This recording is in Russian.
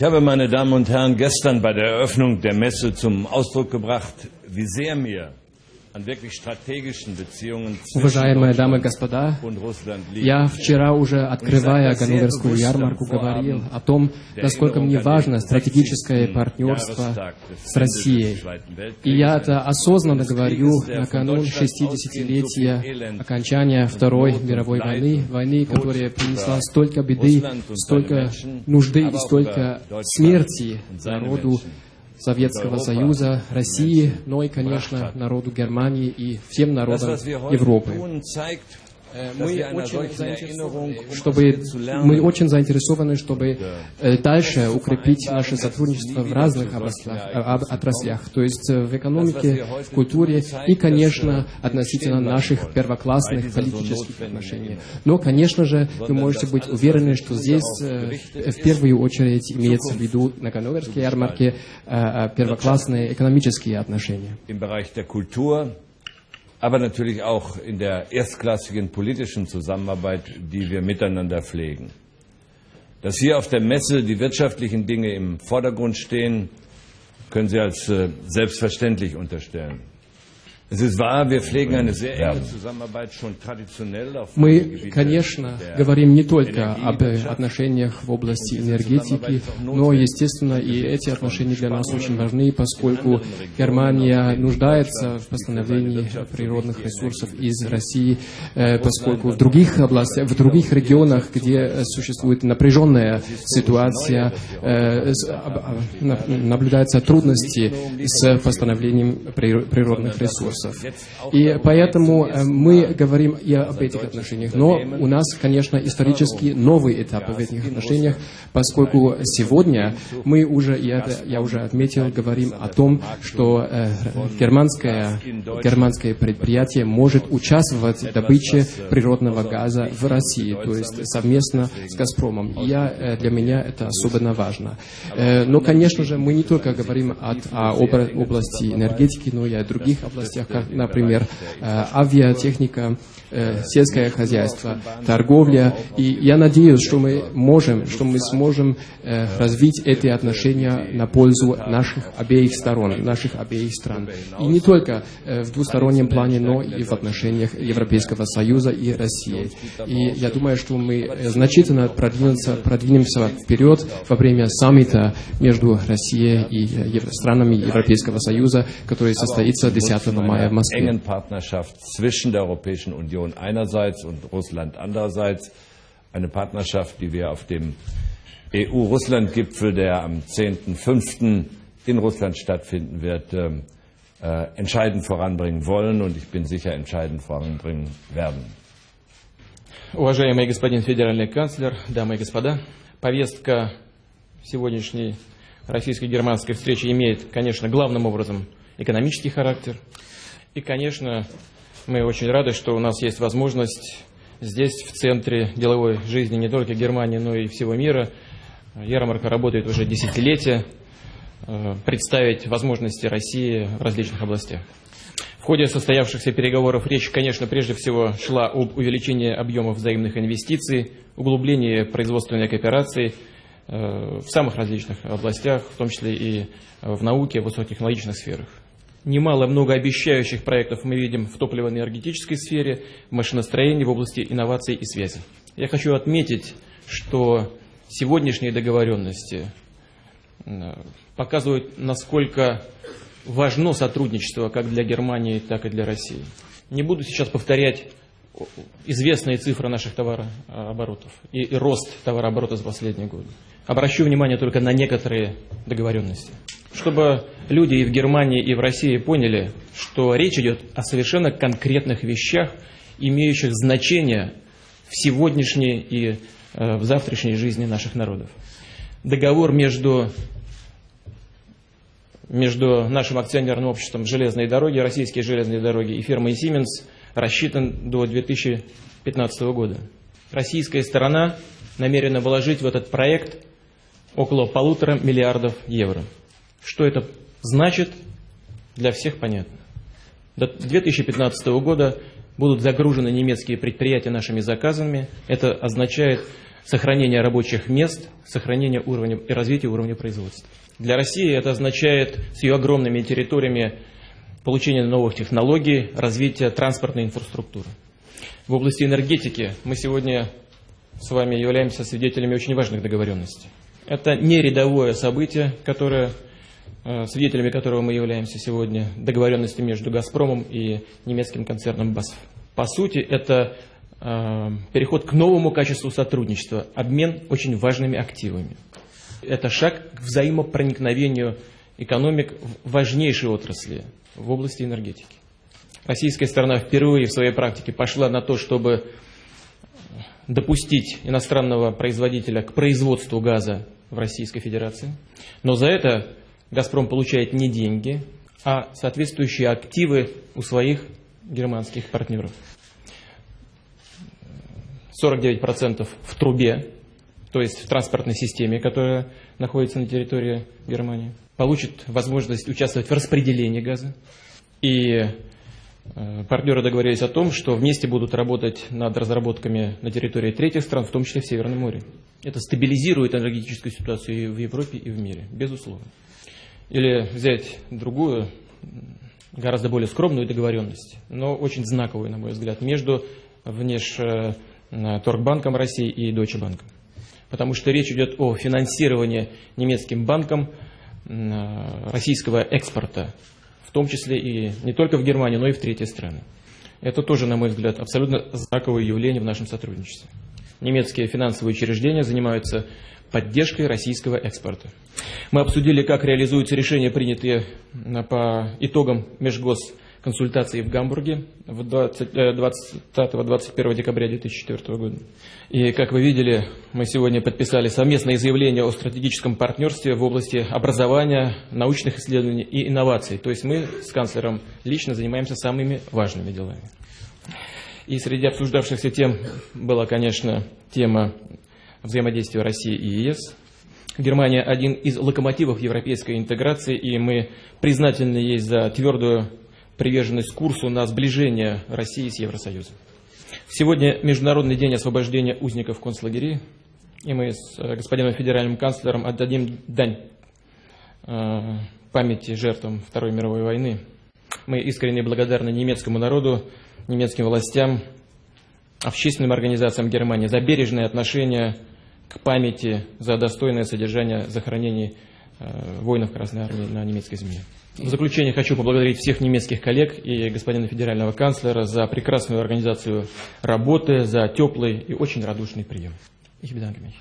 Ich habe, meine Damen und Herren, gestern bei der Eröffnung der Messe zum Ausdruck gebracht, wie sehr mir Уважаемые дамы и господа, я вчера уже, открывая Ганноверскую ярмарку, говорил о том, насколько мне важно стратегическое партнерство с Россией. И я это осознанно говорю накануне 60-летия окончания Второй мировой войны, войны, которая принесла столько беды, столько нужды и столько смерти народу Советского Союза, России, но и, конечно, народу Германии и всем народам Европы. Э, Мы очень, чтобы, мы очень заинтересованы, чтобы э, дальше укрепить наше сотрудничество в разных областях, об- отраслях, то есть э, в экономике, в культуре и, конечно, относительно наших первоклассных политических отношений. Но, конечно же, вы можете быть уверены, что здесь в первую очередь имеется в виду на Ганноверской ярмарке первоклассные экономические отношения. Aber natürlich auch in der erstklassigen politischen Zusammenarbeit, die wir miteinander pflegen. Dass hier auf der Messe die wirtschaftlichen Dinge im Vordergrund stehen, können Sie als äh, selbstverständlich unterstellen. Мы, конечно, говорим не только об отношениях в области энергетики, но, естественно, и эти отношения для нас очень важны, поскольку Германия нуждается в восстановлении природных ресурсов из России, э, поскольку в других областях, в других регионах, где э, существует напряженная ситуация, э, наблюдаются трудности с восстановлением прир- природных ресурсов. И поэтому э, мы говорим и об этих отношениях. Но у нас, конечно, исторически новый этап в этих отношениях, поскольку сегодня мы уже, это я уже отметил, говорим о том, что э, германское, германское предприятие может участвовать в добыче природного газа в России, то есть совместно с «Газпромом». И я, э, для меня это особенно важно. Э, Но, конечно же, мы не только говорим от- о области энергетики, но и о других областях, например, э, авиатехника, э, сельское хозяйство, торговля. И я надеюсь, что мы можем, что мы сможем э, развить эти отношения на пользу наших обеих сторон, наших обеих стран. И не только в двустороннем плане, но и в отношениях Европейского Союза и России. И я думаю, что мы значительно продвинемся, продвинемся вперед во время саммита между Россией и странами Европейского Союза, который состоится 10 мая в Москве. engen Partnerschaft zwischen der Europäischen Union einerseits und Russland andererseits. Eine Partnerschaft, die wir auf dem EU-Russland-Gipfel, der am 10.05. in Russland stattfinden wird, ähm, äh, entscheidend voranbringen wollen und ich bin sicher entscheidend voranbringen werden. Уважаемый господин федеральный канцлер, дамы и господа, повестка сегодняшней российско-германской встречи имеет, конечно, главным образом экономический характер. И, конечно, мы очень рады, что у нас есть возможность здесь, в центре деловой жизни не только Германии, но и всего мира, ярмарка работает уже десятилетия, э, представить возможности России в различных областях. В ходе состоявшихся переговоров речь, конечно, прежде всего шла об увеличении объемов взаимных инвестиций, углублении производственной кооперации э, в самых различных областях, в том числе и в науке, в высокотехнологичных сферах. Немало многообещающих проектов мы видим в топливо-энергетической сфере, в машиностроении, в области инноваций и связи. Я хочу отметить, что сегодняшние договоренности показывают, насколько важно сотрудничество как для Германии, так и для России. Не буду сейчас повторять известные цифры наших товарооборотов и, и рост товарооборота за последние годы. Обращу внимание только на некоторые договоренности. Чтобы люди и в Германии, и в России поняли, что речь идет о совершенно конкретных вещах, имеющих значение в сегодняшней и э, в завтрашней жизни наших народов. Договор между между нашим акционерным обществом «Железные дороги», «Российские железные дороги» и фирмой «Сименс» рассчитан до 2015 года. Российская сторона намерена вложить в этот проект около полутора миллиардов евро. Что это значит, для всех понятно. До 2015 года будут загружены немецкие предприятия нашими заказами. Это означает сохранения рабочих мест, сохранения уровня и развития уровня производства. Для России это означает с ее огромными территориями получение новых технологий, развитие транспортной инфраструктуры. В области энергетики мы сегодня с вами являемся свидетелями очень важных договоренностей. Это не рядовое событие, которое, свидетелями которого мы являемся сегодня, договоренности между «Газпромом» и немецким концерном «БАСФ». По сути, это э, переход к новому качеству сотрудничества, обмен очень важными активами. Это шаг к взаимопроникновению экономик в важнейшей отрасли, в области энергетики. Российская сторона впервые в своей практике пошла на то, чтобы допустить иностранного производителя к производству газа в Российской Федерации. Но за это «Газпром» получает не деньги, а соответствующие активы у своих германских партнеров. 49% в трубе, то есть в транспортной системе, которая находится на территории Германии, получит возможность участвовать в распределении газа. И э, партнеры договорились о том, что вместе будут работать над разработками на территории третьих стран, в том числе в Северном море. Это стабилизирует энергетическую ситуацию и в Европе, и в мире, безусловно. Или взять другую, гораздо более скромную договоренность, но очень знаковую, на мой взгляд, между Внешторгбанком России и Deutsche Bank. Потому что речь идет о финансировании немецким банком российского экспорта, в том числе и не только в Германию, но и в третьи страны. Это тоже, на мой взгляд, абсолютно знаковое явление в нашем сотрудничестве немецкие финансовые учреждения занимаются поддержкой российского экспорта. Мы обсудили, как реализуются решения, принятые по итогам межгосконсультаций в Гамбурге 20-21 э, декабря 2004 года. И, как вы видели, мы сегодня подписали совместное заявление о стратегическом партнерстве в области образования, научных исследований и инноваций. То есть мы с канцлером лично занимаемся самыми важными делами. И среди обсуждавшихся тем была, конечно, тема взаимодействия России и ЕС. Германия один из локомотивов европейской интеграции, и мы признательны ей за твердую приверженность курсу на сближение России с Евросоюзом. Сегодня Международный день освобождения узников концлагерей, и мы с э, господином федеральным канцлером отдадим дань э, памяти жертвам Второй мировой войны. Мы искренне благодарны немецкому народу немецким властям, общественным организациям Германии за бережное отношение к памяти, за достойное содержание захоронений э, воинов Красной Армии на немецкой земле. В заключение хочу поблагодарить всех немецких коллег и господина федерального канцлера за прекрасную организацию работы, за теплый и очень радушный прием. Ich bedanke mich.